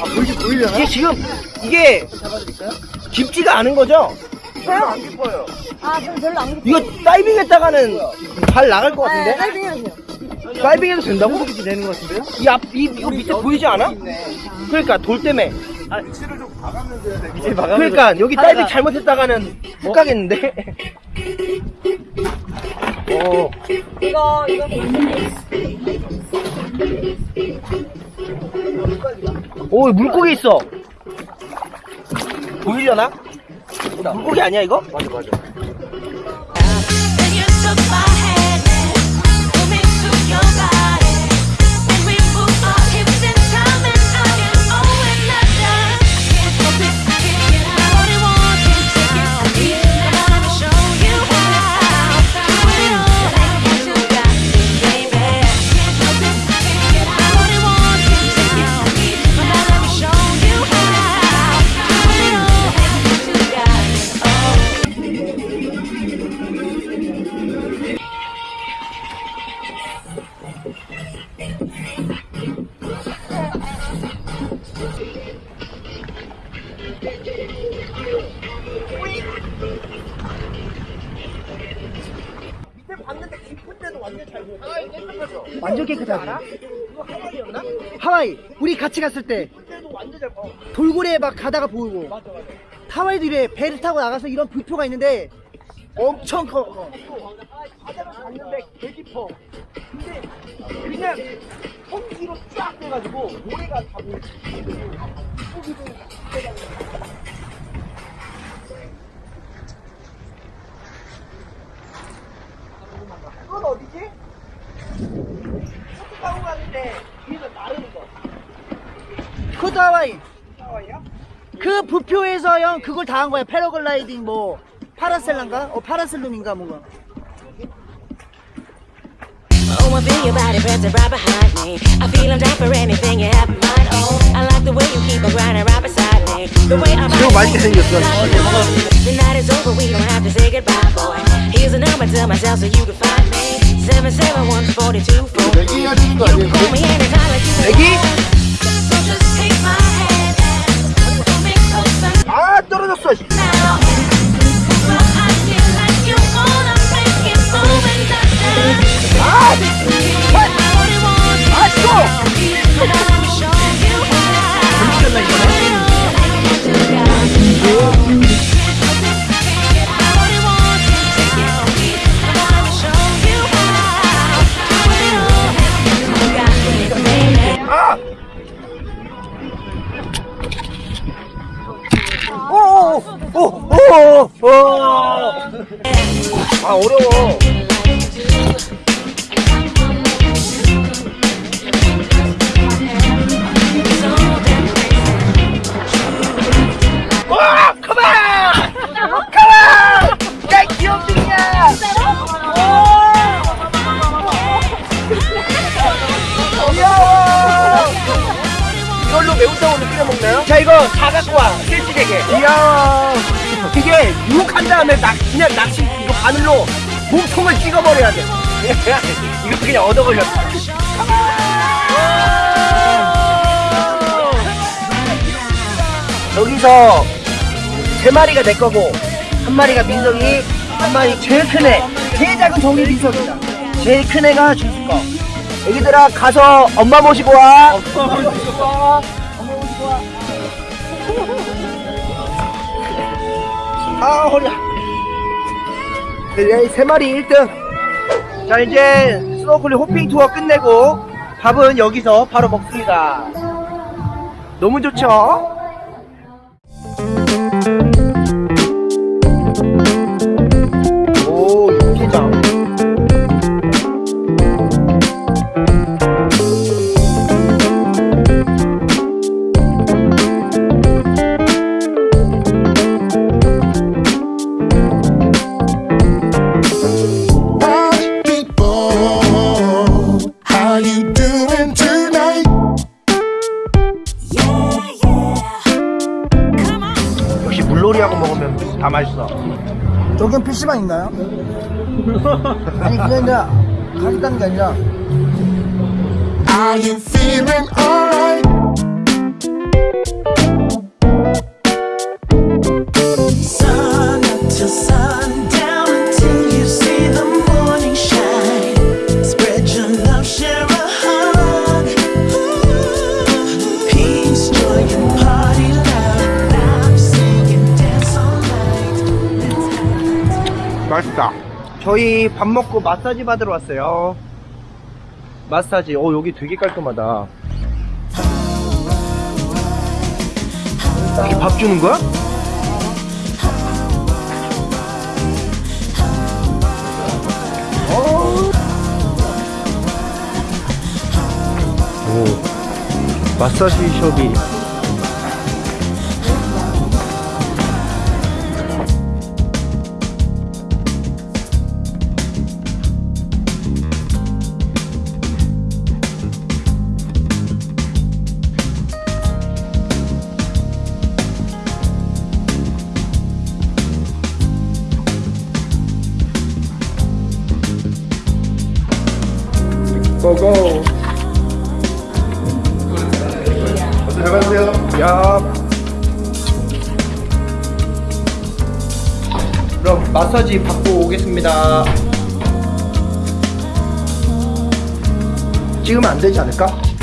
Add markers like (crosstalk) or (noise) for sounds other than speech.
아 보이지 보이려나? 이게 지금 이게 잡아드릴까요? 깊지가 않은 거죠? 별로 안 깊어요 아, 그럼 별로 안 깊어. 이거 다이빙 했다가는 발 나갈 것 네, 같은데? 다이빙 해주세요. 다이빙 해도 된다고? 이렇게 되는 것 같은데요? 이 앞, 이, 이거 밑에 보이지 않아? 그러니까 돌 때문에. 위치를 좀 봐가면서 해야 돼 밑에 봐가면서 그러니까 여기 다이빙 잘못했다가는 못 가겠는데? 오, 이거, 이거. 오, 물고기 있어. 보이려나? 물고기 아니야, 이거? 맞아 맞아 완전 깨끗하지. 하와이 우리 같이 갔을 때. 돌고래 막 가다가 보이고. 하와이도 이래 배를 타고 나가서 이런 부표가 있는데 엄청 커 그냥 성기로 쫙 돼가지고 모래가 다. 물고기도 이건 어디지? 포트 타고 가는데 뒤에서 나르는 거. 하와이 하와이야? 그 부표에서 형 그걸 다 한 거야 패러글라이딩 뭐 파라셀란가? 어 파라셀룸인가 뭔가 Oh, I feel your body pressing right behind me. I feel I'm down for anything you have in mind. Oh, I like the way you keep on grinding right beside me. The way I 너무 맛있게 생겼어. The night is over, we don't have to say goodbye, boy. Here's a number to myself so you can find me. 771 You. call 오오오오오 아 어려워. 와, 가만! 가만! 야, 귀염둥이야! 먹나요? 자, 이거 다 갖고 와. 실질에게. 귀여 워. 이게 유혹한 다음에 낚, 그냥 낚시 이거 바늘로 몸통을 찍어버려야 돼. (laughs) 이거 그냥 얻어 걸렸어. 여기서 세 마리가 내 거고 한 마리가 민석이 한 마리 제일 큰 애, 제일 작은 동이 민석이다. 제일 큰 애가 준수 거. 애기들아 가서 엄마 모시고 와. 엄마 모시고 와. 엄마 모시고 와. 아 허리야. 네, 세 마리 1등. 자 이제 스노클링 hopping 투어 끝내고 밥은 여기서 바로 먹습니다. 너무 좋죠? PC방인가요? 아니 그게 아니라 게 아니라 Are you feeling alright? 맛있다. 저희 밥 먹고 마사지 받으러 왔어요. 마사지. 어, 여기 되게 깔끔하다. 이렇게 밥 주는 거야? 어. 오, 마사지 숍이 고고. 들어가세요. 야. 그럼 마사지 받고 오겠습니다. 찍으면 안 되지 않을까?